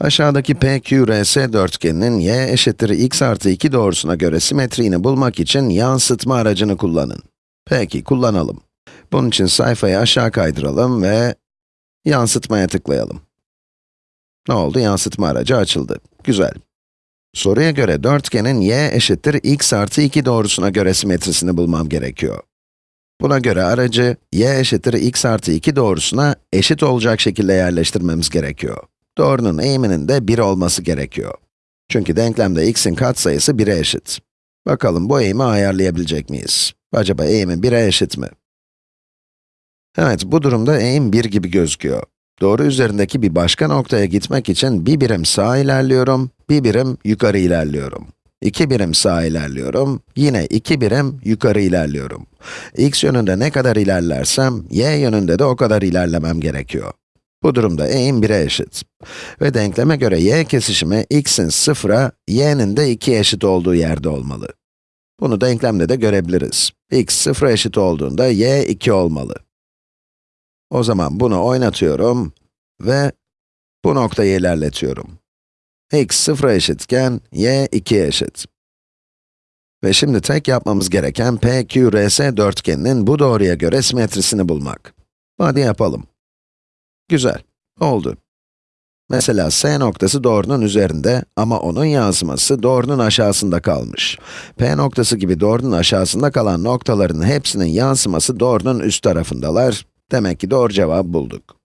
Aşağıdaki PQRS dörtgeninin y eşittir x artı 2 doğrusuna göre simetriğini bulmak için yansıtma aracını kullanın. Peki, kullanalım. Bunun için sayfayı aşağı kaydıralım ve yansıtmaya tıklayalım. Ne oldu? Yansıtma aracı açıldı. Güzel. Soruya göre dörtgenin y eşittir x artı 2 doğrusuna göre simetrisini bulmam gerekiyor. Buna göre aracı y eşittir x artı 2 doğrusuna eşit olacak şekilde yerleştirmemiz gerekiyor. Doğrunun eğiminin de 1 olması gerekiyor. Çünkü denklemde x'in katsayısı 1'e eşit. Bakalım bu eğimi ayarlayabilecek miyiz? Acaba eğimi 1'e eşit mi? Evet, bu durumda eğim 1 gibi gözüküyor. Doğru üzerindeki bir başka noktaya gitmek için bir birim sağa ilerliyorum, bir birim yukarı ilerliyorum. İki birim sağa ilerliyorum, yine iki birim yukarı ilerliyorum. x yönünde ne kadar ilerlersem, y yönünde de o kadar ilerlemem gerekiyor. Bu durumda eğim 1'e eşit. Ve denkleme göre y kesişimi x'in 0'a, y'nin de 2'ye eşit olduğu yerde olmalı. Bunu denklemde de görebiliriz. x 0'a eşit olduğunda y 2 olmalı. O zaman bunu oynatıyorum ve bu noktayı ilerletiyorum. x 0'a eşitken y 2'ye eşit. Ve şimdi tek yapmamız gereken PQRS dörtgeninin bu doğruya göre simetrisini bulmak. Hadi yapalım. Güzel, oldu. Mesela S noktası doğrunun üzerinde ama onun yansıması doğrunun aşağısında kalmış. P noktası gibi doğrunun aşağısında kalan noktaların hepsinin yansıması doğrunun üst tarafındalar. Demek ki doğru cevabı bulduk.